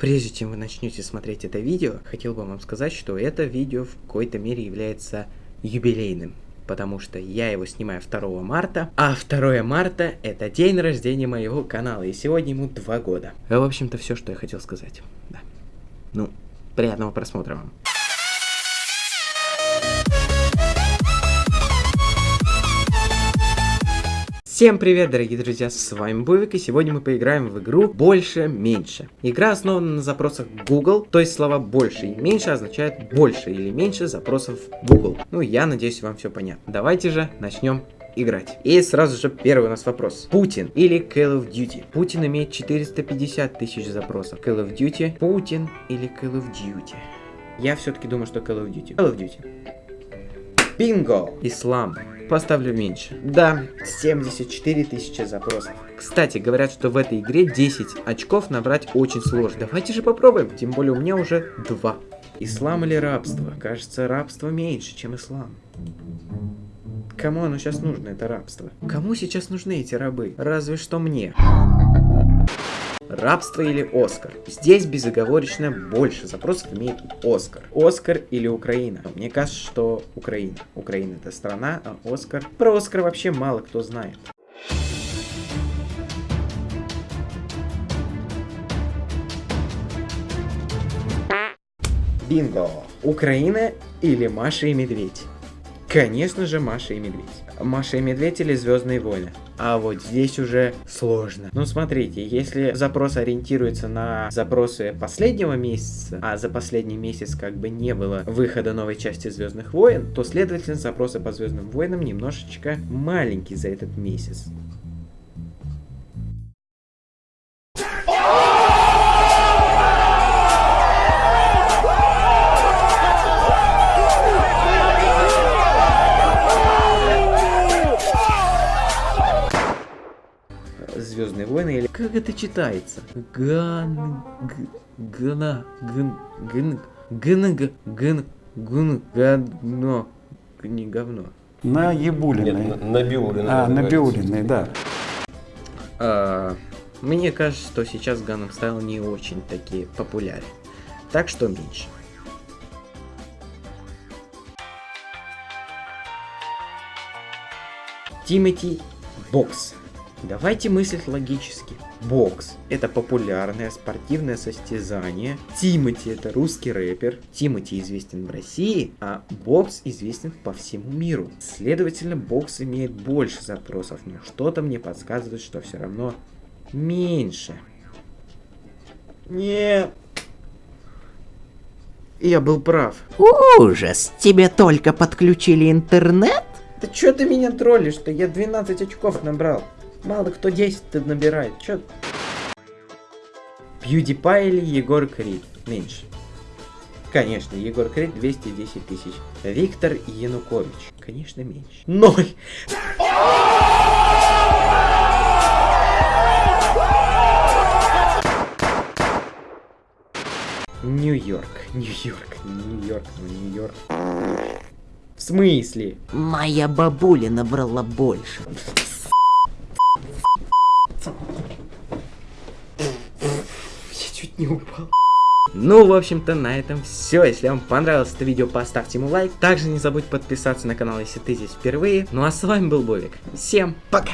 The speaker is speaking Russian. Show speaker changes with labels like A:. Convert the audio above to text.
A: Прежде чем вы начнете смотреть это видео, хотел бы вам сказать, что это видео в какой-то мере является юбилейным. Потому что я его снимаю 2 марта, а 2 марта это день рождения моего канала, и сегодня ему 2 года. В общем-то, все, что я хотел сказать. Да. Ну, приятного просмотра вам. Всем привет, дорогие друзья, с вами Бувик, и сегодня мы поиграем в игру «Больше-меньше». Игра основана на запросах Google, то есть слова «больше» и «меньше» означают «больше» или «меньше» запросов Google. Ну, я надеюсь, вам все понятно. Давайте же начнем играть. И сразу же первый у нас вопрос. Путин или Call of Duty? Путин имеет 450 тысяч запросов. Call of Duty, Путин или Call of Duty? Я все-таки думаю, что Call of Duty. Call of Duty. Бинго! Ислам. Поставлю меньше. Да, 74 тысячи запросов. Кстати, говорят, что в этой игре 10 очков набрать очень сложно. Давайте же попробуем. Тем более у меня уже 2. Ислам или рабство? Кажется, рабство меньше, чем ислам. Кому оно сейчас нужно, это рабство? Кому сейчас нужны эти рабы? Разве что мне. Рабство или Оскар? Здесь безоговорочно больше запросов имеет Оскар. Оскар или Украина? Мне кажется, что Украина. Украина это страна, а Оскар... Про Оскар вообще мало кто знает. Бинго! Украина или Маша и Медведь? Конечно же, Маша и Медведь. Маша и Медведь или Звездные войны? А вот здесь уже сложно. Ну, смотрите, если запрос ориентируется на запросы последнего месяца, а за последний месяц как бы не было выхода новой части Звездных войн, то, следовательно, запросы по Звездным войнам немножечко маленькие за этот месяц. Звездные войны или как это читается? Ган гна гн гн гн гн гн говно не говно.
B: На Ебулиной.
C: Нет, на Биулиной.
B: А, на Биулиной, да.
A: А, мне кажется, что сейчас Ганнам Стайл не очень такие популярны. Так что меньше. Тимати Бокс. Давайте мыслить логически. Бокс – это популярное спортивное состязание. Тимати – это русский рэпер. Тимати известен в России, а бокс известен по всему миру. Следовательно, бокс имеет больше запросов, но что-то мне подсказывает, что все равно меньше. Нет. Я был прав.
D: Ужас! Тебе только подключили интернет?
A: Да чё ты меня троллишь-то? Я 12 очков набрал. Мало кто 10 набирает. Чё? PewDiePie или Егор Крид? Меньше. Конечно, Егор Крид 210 тысяч. Виктор Янукович. Конечно, меньше. Ноль. Нью-Йорк, Нью-Йорк, Нью-Йорк, Нью-Йорк. В смысле?
D: Моя бабуля набрала больше.
A: Чуть не упал. Ну, в общем-то, на этом все. Если вам понравилось это видео, поставьте ему лайк. Также не забудь подписаться на канал, если ты здесь впервые. Ну а с вами был Бовик. Всем пока!